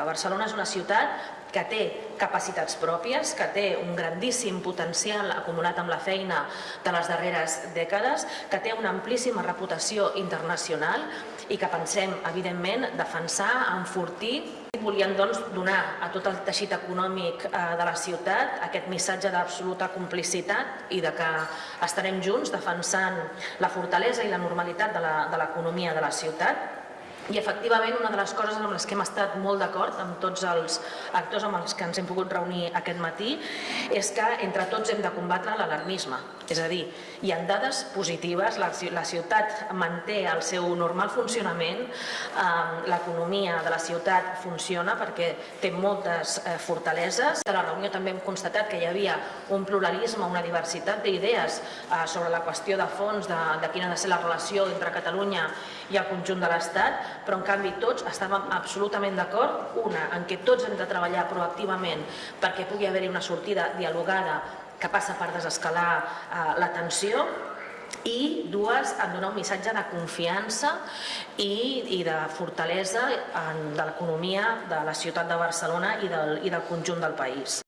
Barcelona és una ciutat que té capacitats pròpies, que té un grandíssim potencial acumulat amb la feina de les darreres dècades, que té una amplíssima reputació internacional i que pensem, evidentment, defensar, enfortir. Volien doncs, donar a tot el teixit econòmic eh, de la ciutat aquest missatge d'absoluta complicitat i de que estarem junts defensant la fortalesa i la normalitat de l'economia de, de la ciutat i efectivament una de les coses amb les que hem estat molt d'acord amb tots els actors amb els que ens hem pogut reunir aquest matí és que entre tots hem de combatre l'alarmisme. És a dir, hi ha dades positives, la, ciutat manté el seu normal funcionament, eh, l'economia de la ciutat funciona perquè té moltes eh, fortaleses. De la reunió també hem constatat que hi havia un pluralisme, una diversitat d'idees eh, sobre la qüestió de fons de, de quina ha de ser la relació entre Catalunya el conjunt de l'Estat, però en canvi tots estàvem absolutament d'acord, una, en què tots hem de treballar proactivament perquè pugui haver-hi una sortida dialogada que passa per desescalar eh, la tensió, i dues, en donar un missatge de confiança i, i de fortalesa en, de l'economia de la ciutat de Barcelona i del, i del conjunt del país.